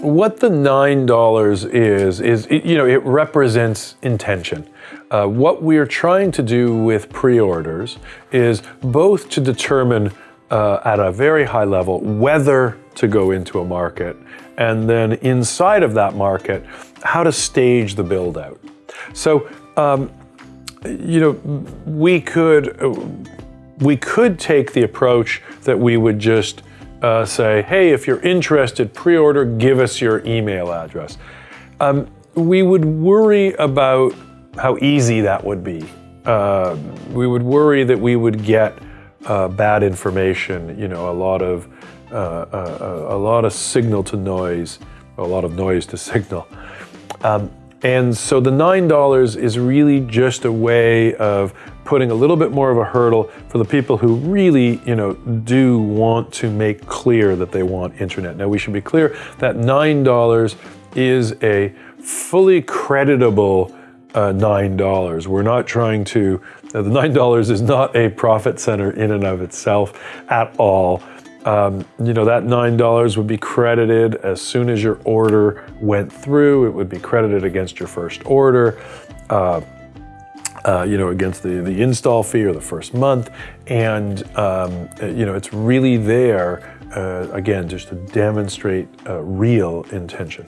what the $9 is, is, it, you know, it represents intention. Uh, what we're trying to do with pre-orders is both to determine uh, at a very high level whether to go into a market, and then inside of that market, how to stage the build out. So, um, you know, we could, we could take the approach that we would just uh, say, hey, if you're interested, pre-order, give us your email address. Um, we would worry about how easy that would be. Uh, we would worry that we would get uh, bad information, you know, a lot of uh, uh a lot of signal to noise, a lot of noise to signal. Um, and so the $9 is really just a way of putting a little bit more of a hurdle for the people who really, you know, do want to make clear that they want internet. Now we should be clear that $9 is a fully creditable uh, $9. We're not trying to, uh, the $9 is not a profit center in and of itself at all. Um, you know, that $9 would be credited as soon as your order went through. It would be credited against your first order, uh, uh, you know, against the, the install fee or the first month. And, um, you know, it's really there, uh, again, just to demonstrate real intention.